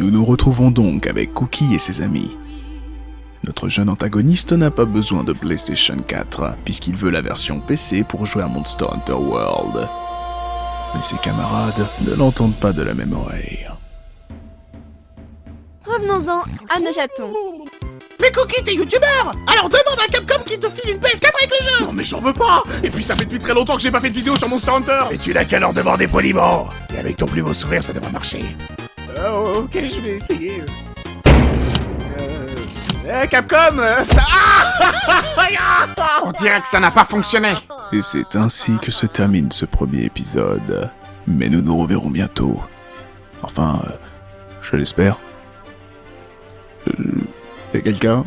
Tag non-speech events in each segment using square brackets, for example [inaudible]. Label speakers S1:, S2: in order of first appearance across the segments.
S1: Nous nous retrouvons donc avec Cookie et ses amis. Notre jeune antagoniste n'a pas besoin de PlayStation 4, puisqu'il veut la version PC pour jouer à Monster Hunter World. Mais ses camarades ne l'entendent pas de la même oreille.
S2: Revenons-en à nos chatons.
S3: Mais Cookie, t'es youtubeur Alors demande à Capcom qui te file une PS4 avec le jeu
S4: Non mais j'en veux pas Et puis ça fait depuis très longtemps que j'ai pas fait de vidéo sur Monster Hunter
S3: Et tu n'as qu'à leur demander poliment Et avec ton plus beau sourire, ça devrait marcher.
S4: Ok, je vais essayer. Euh... eh, Capcom euh. Ah [laughs] On dirait que ça n'a pas fonctionné
S1: Et c'est ainsi que se termine ce premier épisode. Mais nous nous reverrons bientôt. Enfin, euh, je l'espère. A quelqu'un?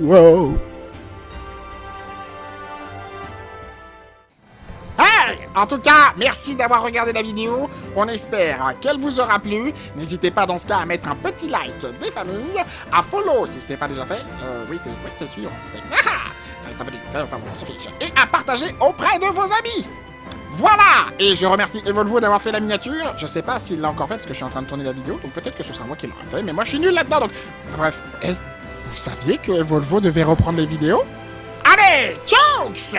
S1: Wow
S4: En tout cas, merci d'avoir regardé la vidéo. On espère qu'elle vous aura plu. N'hésitez pas dans ce cas à mettre un petit like des familles, à follow si ce n'est pas déjà fait. Euh, oui, c'est oui, sûr. Et à partager auprès de vos amis. Voilà Et je remercie Evolvo d'avoir fait la miniature. Je sais pas s'il l'a encore fait parce que je suis en train de tourner la vidéo, donc peut-être que ce sera moi qui l'aurai fait, mais moi je suis nul là-dedans, donc... Bref, Eh, vous saviez que Evolvo devait reprendre les vidéos? Allez, jokes